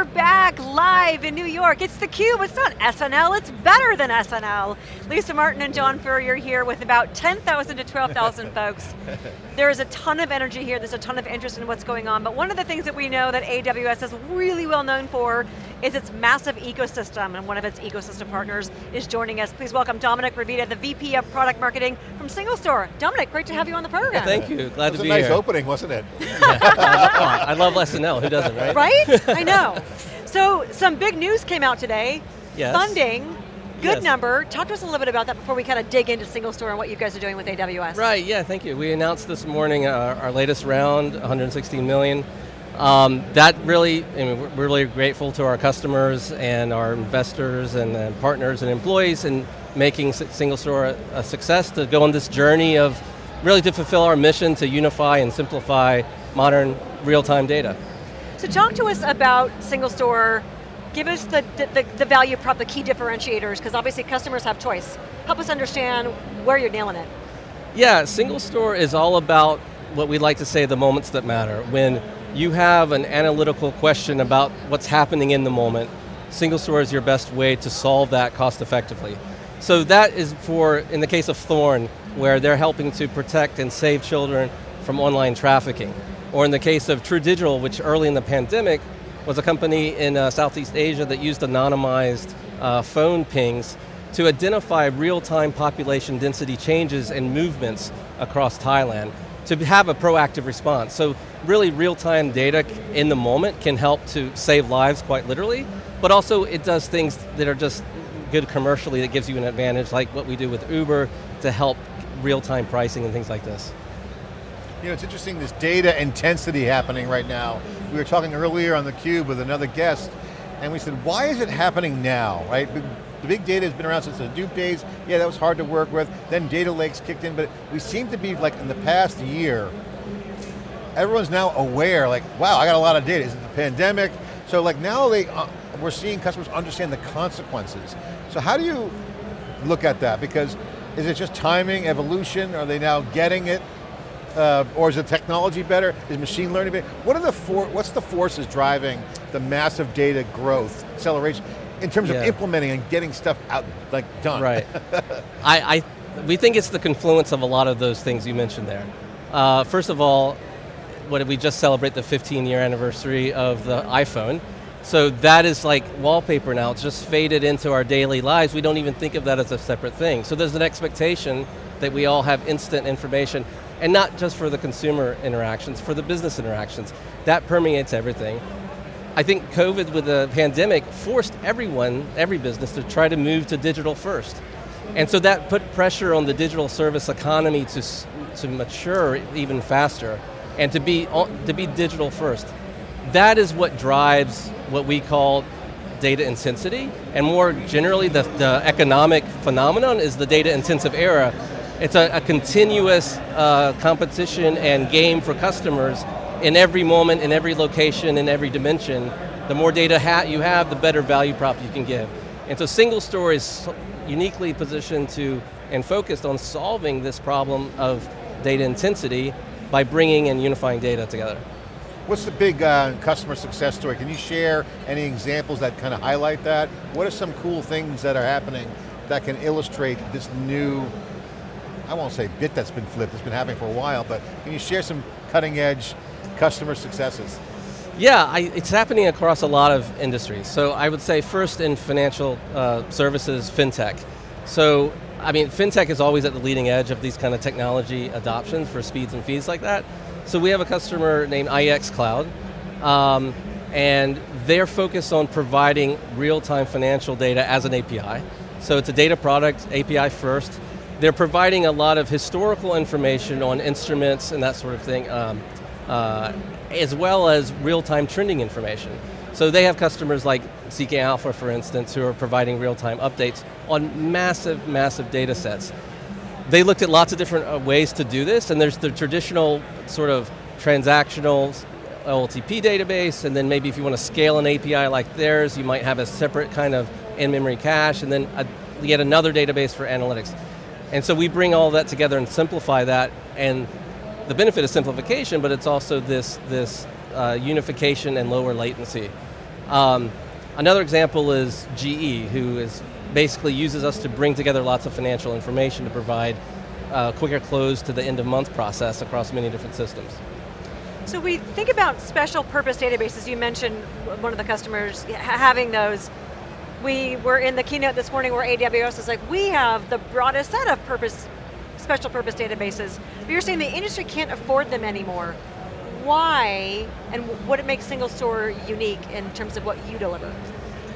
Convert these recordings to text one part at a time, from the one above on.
we're back live in New York. It's theCUBE, it's not SNL, it's better than SNL. Lisa Martin and John Furrier here with about 10,000 to 12,000 folks. There is a ton of energy here, there's a ton of interest in what's going on, but one of the things that we know that AWS is really well known for is its massive ecosystem, and one of its ecosystem partners is joining us. Please welcome Domenic Ravita, the VP of Product Marketing from SingleStore. Domenic, great to have you on the program. Thank you, glad to be nice here. nice opening, wasn't it? yeah. I love SNL, who doesn't, right? Right? I know. So, some big news came out today. Yes. Funding, good Yes. number. Talk to us a little bit about that before we kind of dig into SingleStore and what you guys are doing with AWS. Right, yeah, thank you. We announced this morning uh, our latest round, 116 million. Um, that really, I mean, we're really grateful to our customers and our investors and uh, partners and employees in making S- SingleStore a, a success to go on this journey of really to fulfill our mission to unify and simplify modern real-time data. So talk to us about SingleStore. Give us the, the, the value prop, the key differentiators, because obviously customers have choice. Help us understand where you're nailing it. Yeah, SingleStore is all about what we like to say the moments that matter. When you have an analytical question about what's happening in the moment, SingleStore is your best way to solve that cost effectively. So that is for, in the case of Thorn, where they're helping to protect and save children from online trafficking. Or in the case of True Digital, which early in the pandemic was a company in uh, Southeast Asia that used anonymized uh, phone pings to identify real-time population density changes and movements across Thailand to have a proactive response. So really real-time data in the moment can help to save lives quite literally, but also it does things that are just good commercially that gives you an advantage like what we do with Uber to help real-time pricing and things like this. You know, it's interesting, this data intensity happening right now. We were talking earlier on theCUBE with another guest, and we said, why is it happening now, right? The big data has been around since the Hadoop days. Yeah, that was hard to work with. Then data lakes kicked in, but we seem to be like in the past year, everyone's now aware, like, wow, I got a lot of data. Is it the pandemic? So like now they, uh, we're seeing customers understand the consequences. So how do you look at that? Because is it just timing, evolution? Are they now getting it? Uh, or is the technology better? Is machine learning better? What are the for, what's the forces driving the massive data growth, acceleration, in terms Yeah. of implementing and getting stuff out, like done? Right. I, I, we think it's the confluence of a lot of those things you mentioned there. Uh, first of all, what did we just celebrate the 15 year anniversary of the iPhone. So that is like wallpaper now, it's just faded into our daily lives. We don't even think of that as a separate thing. So there's an expectation that we all have instant information, and not just for the consumer interactions, for the business interactions. That permeates everything. I think COVID with the pandemic forced everyone, every business to try to move to digital first. And so that put pressure on the digital service economy to, to mature even faster and to be, to be digital first. That is what drives what we call data intensity, and more generally the, the economic phenomenon is the data intensive era. It's a, a continuous uh, competition and game for customers in every moment, in every location, in every dimension. The more data ha you have, the better value prop you can give. And so SingleStore is uniquely positioned to and focused on solving this problem of data intensity by bringing and unifying data together. What's the big uh, customer success story? Can you share any examples that kind of highlight that? What are some cool things that are happening that can illustrate this new, I won't say bit that's been flipped, it's been happening for a while, but can you share some cutting edge customer successes? Yeah, I, it's happening across a lot of industries. So I would say first in financial uh, services, fintech. So, I mean, fintech is always at the leading edge of these kind of technology adoptions for speeds and feeds like that. So we have a customer named IEX Cloud, um, and they're focused on providing real-time financial data as an API. So it's a data product, API first. They're providing a lot of historical information on instruments and that sort of thing, um, uh, as well as real-time trending information. So they have customers like Seeking Alpha, for instance, who are providing real-time updates on massive, massive data sets. They looked at lots of different uh, ways to do this, and there's the traditional sort of transactional OLTP database, and then maybe if you want to scale an API like theirs, you might have a separate kind of in-memory cache, and then a, yet another database for analytics. And so we bring all that together and simplify that, and the benefit is simplification, but it's also this, this uh, unification and lower latency. Um, another example is GE, who is basically uses us to bring together lots of financial information to provide uh, quicker close to the end of month process across many different systems. So we think about special purpose databases, you mentioned one of the customers having those. We were in the keynote this morning where AWS is like, we have the broadest set of purpose, special purpose databases. But you're saying the industry can't afford them anymore. Why, and what it makes SingleStore unique in terms of what you deliver?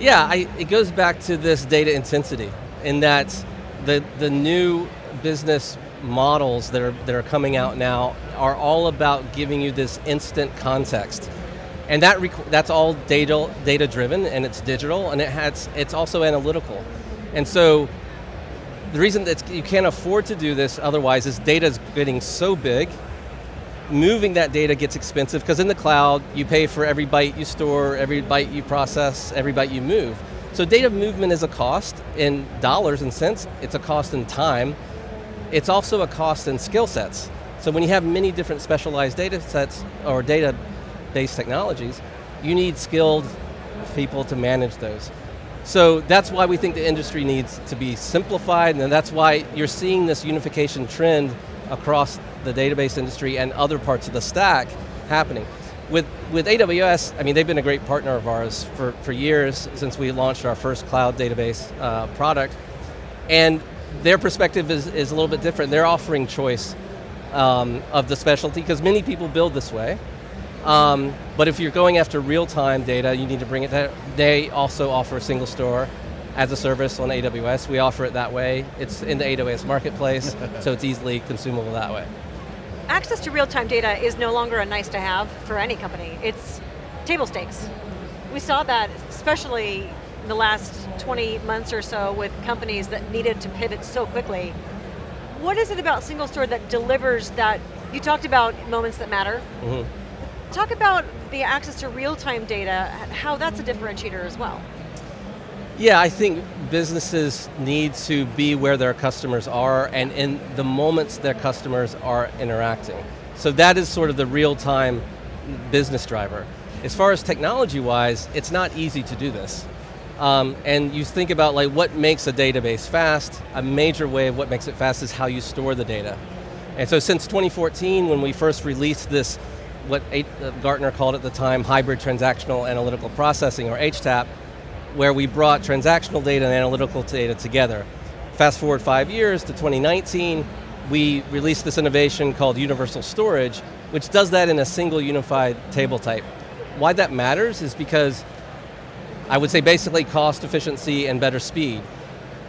Yeah, I, it goes back to this data intensity, in that the, the new business models that are, that are coming out now are all about giving you this instant context. And that that's all data, data driven and it's digital and it has, it's also analytical. And so the reason that you can't afford to do this otherwise is data is getting so big, moving that data gets expensive because in the cloud you pay for every byte you store, every byte you process, every byte you move. So data movement is a cost in dollars and cents, it's a cost in time, it's also a cost in skill sets. So when you have many different specialized data sets or data-based technologies, you need skilled people to manage those. So that's why we think the industry needs to be simplified and that's why you're seeing this unification trend across the database industry and other parts of the stack happening. With, with AWS, I mean, they've been a great partner of ours for, for years since we launched our first cloud database uh, product. And their perspective is, is a little bit different. They're offering choice um, of the specialty, because many people build this way. Um, but if you're going after real-time data, you need to bring it there. They also offer a SingleStore as a service on AWS. We offer it that way. It's in the AWS marketplace, so it's easily consumable that way. Access to real-time data is no longer a nice to have for any company. It's table stakes. We saw that, especially in the last 20 months or so with companies that needed to pivot so quickly. What is it about SingleStore that delivers that, you talked about moments that matter. Mm -hmm. Talk about the access to real-time data, how that's a differentiator as well. Yeah, I think businesses need to be where their customers are and in the moments their customers are interacting. So that is sort of the real-time business driver. As far as technology-wise, it's not easy to do this. Um, and you think about like what makes a database fast, a major way of what makes it fast is how you store the data. And so since 2014, when we first released this, what uh, Gartner called at the time, hybrid transactional analytical processing, or HTAP, where we brought transactional data and analytical data together. Fast forward five years to 2019, we released this innovation called Universal Storage, which does that in a single unified table type. Why that matters is because I would say basically cost efficiency and better speed.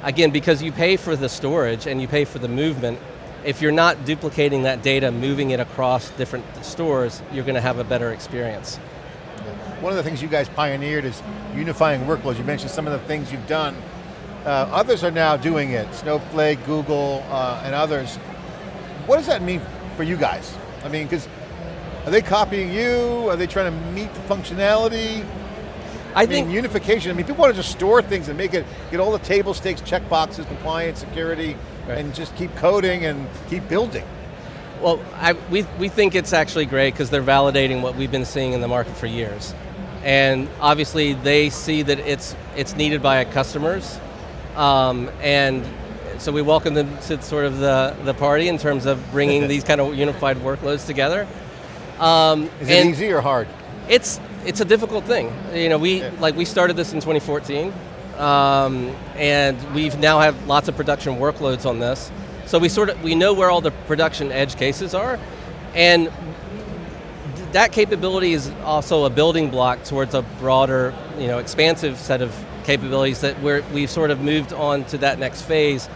Again, because you pay for the storage and you pay for the movement, if you're not duplicating that data, moving it across different stores, you're going to have a better experience. One of the things you guys pioneered is unifying workloads. You mentioned some of the things you've done. Uh, others are now doing it, Snowflake, Google, uh, and others. What does that mean for you guys? I mean, because are they copying you? Are they trying to meet the functionality? I, I think mean, unification. I mean, people want to just store things and make it get all the table stakes, check boxes, compliance, security, right. and just keep coding and keep building. Well, I, we we think it's actually great because they're validating what we've been seeing in the market for years, and obviously they see that it's it's needed by customers, um, and so we welcome them to sort of the the party in terms of bringing these kind of unified workloads together. Um, Is it easy or hard? It's it's a difficult thing. You know, we yeah. like we started this in 2014, um, and we've now have lots of production workloads on this. So we sort of we know where all the production edge cases are, and that capability is also a building block towards a broader, you know, expansive set of capabilities that we're, we've sort of moved on to that next phase.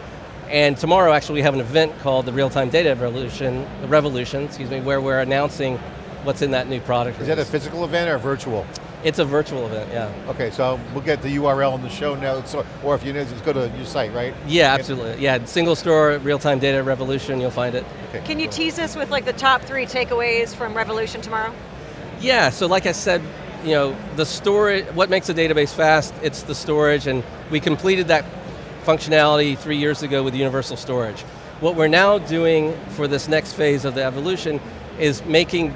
And tomorrow, actually, we have an event called the Real-Time Data Revolution, Revolution, excuse me, where we're announcing what's in that new product. Is that a physical event or virtual? It's a virtual event, yeah. Okay, so we'll get the URL in the show notes, or, or if you know, just go to your site, right? Yeah, absolutely. Yeah, SingleStore, real-time data revolution, you'll find it. Okay. Can you tease us with like the top three takeaways from Revolution tomorrow? Yeah, so like I said, you know, the storage, what makes a database fast, it's the storage, and we completed that functionality three years ago with universal storage. What we're now doing for this next phase of the evolution is making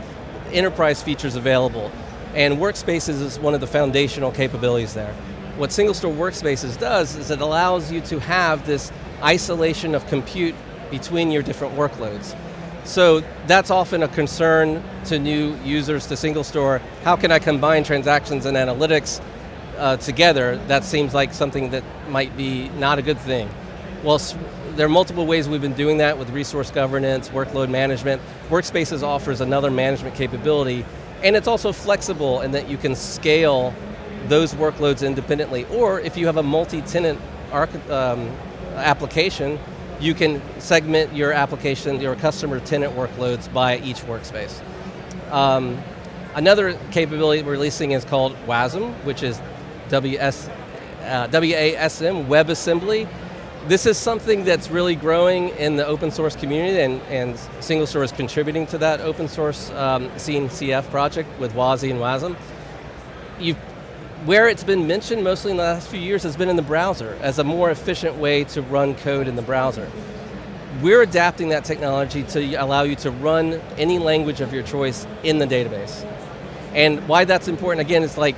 enterprise features available. And Workspaces is one of the foundational capabilities there. What SingleStore Workspaces does is it allows you to have this isolation of compute between your different workloads. So that's often a concern to new users to SingleStore. How can I combine transactions and analytics uh, together? That seems like something that might be not a good thing. Well, there are multiple ways we've been doing that with resource governance, workload management. Workspaces offers another management capability, and it's also flexible in that you can scale those workloads independently, or if you have a multi-tenant um, application, you can segment your application, your customer tenant workloads by each workspace. Um, another capability we're releasing is called WASM, which is WS, uh, WASM, WebAssembly. This is something that's really growing in the open source community and, and Single is contributing to that open source um, CNCF project with WASI and WASM. You've where it's been mentioned mostly in the last few years has been in the browser as a more efficient way to run code in the browser. We're adapting that technology to allow you to run any language of your choice in the database. And why that's important, again, is like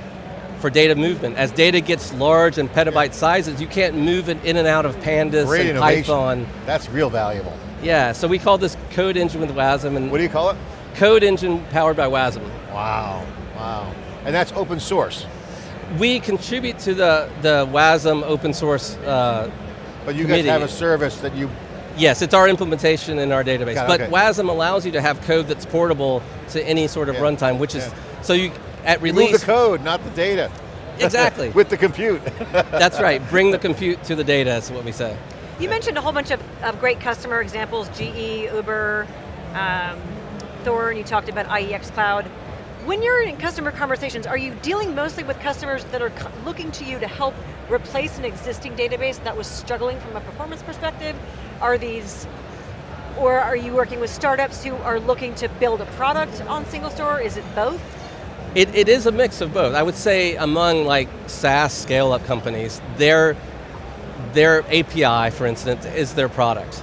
for data movement. As data gets large and petabyte sizes, you can't move it in and out of pandas Great and innovation. Python. That's real valuable. Yeah, so we call this Code Engine with WASM. And what do you call it? Code Engine powered by WASM. Wow, wow. And that's open source we contribute to the, the WASM open source uh, But you committee. guys have a service that you... Yes, it's our implementation in our database. It, but okay. WASM allows you to have code that's portable to any sort of Yeah, runtime, which is, yeah. so you, at release... move the code, not the data. Exactly. With the compute. that's right, bring the compute to the data is what we say. You mentioned a whole bunch of, of great customer examples, GE, Uber, um, Thorn, you talked about IEX Cloud. When you're in customer conversations, are you dealing mostly with customers that are looking to you to help replace an existing database that was struggling from a performance perspective? Are these, or are you working with startups who are looking to build a product on SingleStore? Is it both? It, it is a mix of both. I would say among like SaaS scale-up companies, their, their API, for instance, is their product.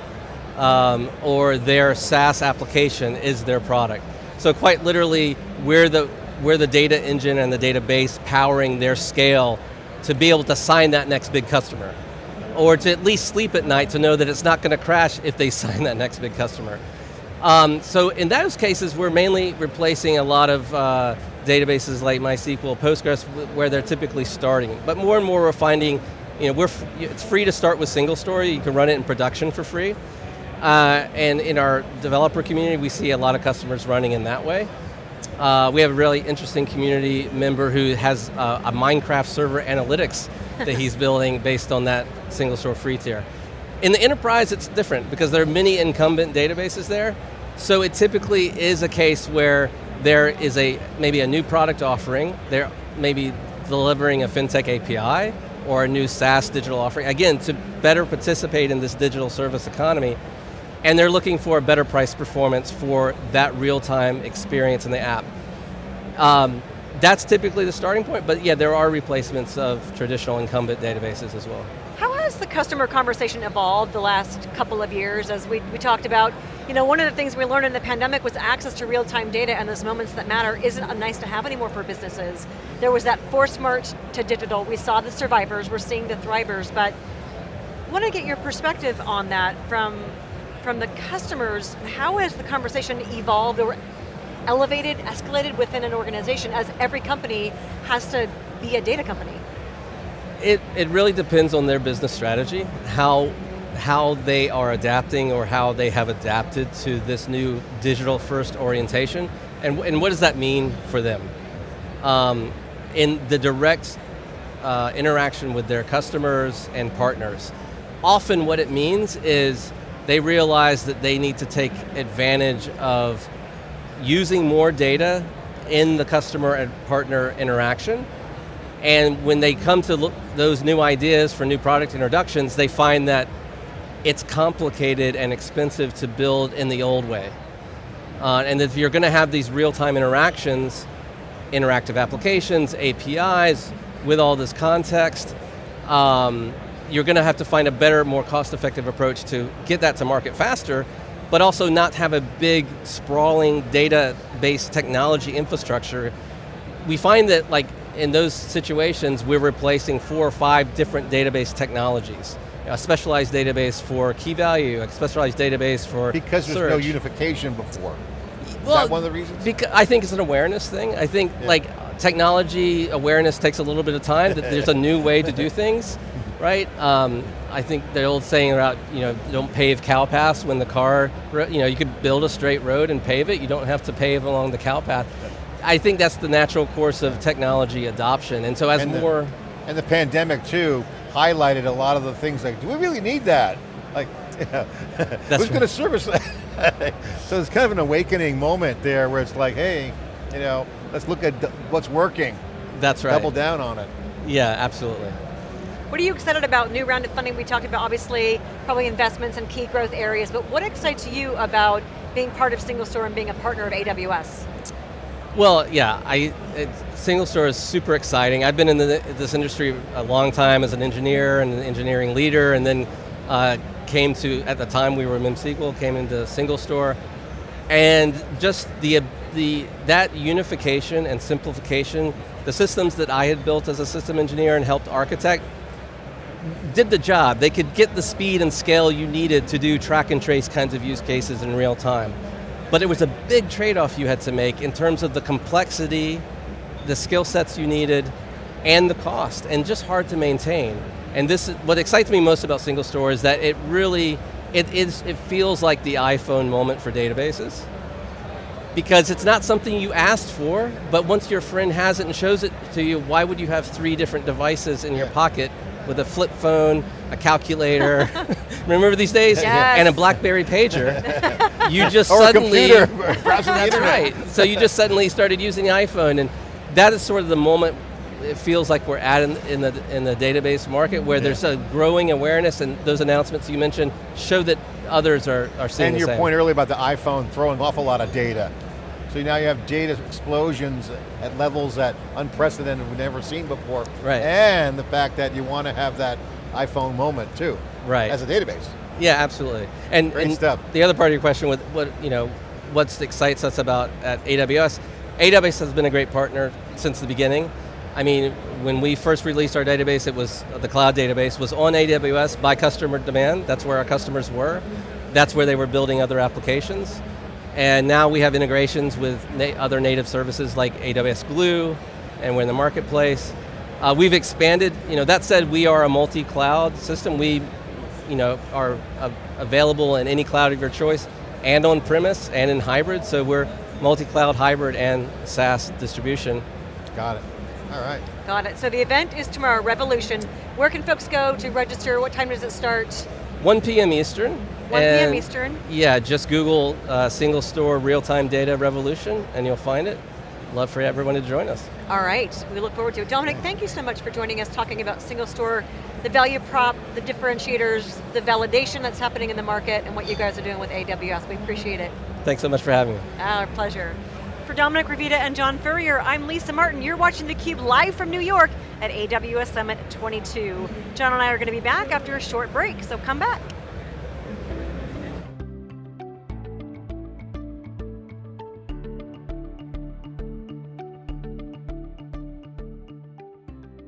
Um, or their SaaS application is their product. So quite literally, we're the, we're the data engine and the database powering their scale to be able to sign that next big customer. Or to at least sleep at night to know that it's not going to crash if they sign that next big customer. Um, so in those cases, we're mainly replacing a lot of uh, databases like MySQL, Postgres, where they're typically starting. But more and more we're finding, you know, we're it's free to start with SingleStore, you can run it in production for free. Uh, and in our developer community, we see a lot of customers running in that way. Uh, we have a really interesting community member who has uh, a Minecraft server analytics that he's building based on that SingleStore free tier. In the enterprise, it's different because there are many incumbent databases there. So it typically is a case where there is a maybe a new product offering, they're maybe delivering a FinTech API or a new SaaS digital offering, again, to better participate in this digital service economy, and they're looking for a better price performance for that real-time experience in the app. Um, that's typically the starting point, but yeah, there are replacements of traditional incumbent databases as well. How has the customer conversation evolved the last couple of years as we, we talked about, you know, one of the things we learned in the pandemic was access to real-time data and those moments that matter isn't a nice to have anymore for businesses. There was that forced march to digital. We saw the survivors, we're seeing the thrivers, but I want to get your perspective on that from, from the customers. How has the conversation evolved or elevated, escalated within an organization as every company has to be a data company? It, it really depends on their business strategy, how, how they are adapting or how they have adapted to this new digital first orientation, and, and what does that mean for them? Um, in the direct uh, interaction with their customers and partners, often what it means is they realize that they need to take advantage of using more data in the customer and partner interaction. And when they come to those new ideas for new product introductions, they find that it's complicated and expensive to build in the old way. Uh, and if you're going to have these real-time interactions, interactive applications, APIs, with all this context, um, you're going to have to find a better, more cost-effective approach to get that to market faster, but also not have a big, sprawling, data-based technology infrastructure we find that like in those situations, we're replacing four or five different database technologies. A specialized database for key value, a specialized database for Because there's search. no unification before. Is Well, that one of the reasons? Because I think it's an awareness thing. I think Yeah. like technology awareness takes a little bit of time. that there's a new way to do things, right? Um, I think the old saying about you know don't pave cow paths when the car you know you could build a straight road and pave it. You don't have to pave along the cow path. I think that's the natural course of technology adoption. And so as And the- more And the pandemic too highlighted a lot of the things like, do we really need that? Like, who's right. going to service that? so it's kind of an awakening moment there where it's like, hey, you know, let's look at what's working, that's right. double down on it. Yeah, absolutely. What are you excited about? New round of funding, we talked about obviously probably investments in key growth areas, but what excites you about being part of SingleStore and being a partner of AWS? Well, yeah, I, it, SingleStore is super exciting. I've been in the, this industry a long time as an engineer and an engineering leader, and then uh, came to, at the time we were MemSQL, came into SingleStore, and just the, the, that unification and simplification, the systems that I had built as a system engineer and helped architect, did the job. They could get the speed and scale you needed to do track and trace kinds of use cases in real time. But it was a big trade-off you had to make in terms of the complexity, the skill sets you needed, and the cost, and just hard to maintain. And this, is, what excites me most about SingleStore is that it really, it, is, it feels like the iPhone moment for databases. Because it's not something you asked for, but once your friend has it and shows it to you, why would you have three different devices in your pocket with a flip phone, a calculator, remember these days? Yes. And a BlackBerry pager. you just Or suddenly, a computer, the that's internet. right. So you just suddenly started using the iPhone, and that is sort of the moment it feels like we're at in, in the in the database market, where there's a growing awareness, and those announcements you mentioned show that others are, are seeing And your same. point earlier about the iPhone throwing off a lot of data. So now you have data explosions at levels that unprecedented we've never seen before. Right. And the fact that you want to have that iPhone moment too. Right. As a database. Yeah, absolutely. And, Great and stuff. the other part of your question with what you know, what excites us about at AWS, AWS has been a great partner since the beginning. I mean, when we first released our database, it was the cloud database was on AWS by customer demand. That's where our customers were. That's where they were building other applications. And now we have integrations with na other native services like AWS Glue, and we're in the marketplace. Uh, we've expanded, you know, that said, we are a multi-cloud system. We, you know, are uh, available in any cloud of your choice, and on premise, and in hybrid, so we're multi-cloud, hybrid, and SaaS distribution. Got it. All right. Got it. So the event is tomorrow, Revolution. Where can folks go to register? What time does it start? 1 p.m. Eastern. 1 p.m. Eastern. Yeah, just Google uh, SingleStore real-time data revolution, and you'll find it. Love for everyone to join us. All right, we look forward to it. Domenic, thank you so much for joining us, talking about SingleStore, the value prop, the differentiators, the validation that's happening in the market, and what you guys are doing with AWS. We appreciate it. Thanks so much for having me. Our pleasure. For Domenic Ravita and John Furrier, I'm Lisa Martin. You're watching theCUBE live from New York at AWS Summit 22. John and I are going to be back after a short break, so come back.